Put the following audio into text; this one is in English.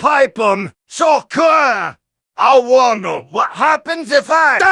pipe 'em so cool. I wonder what happens if I die.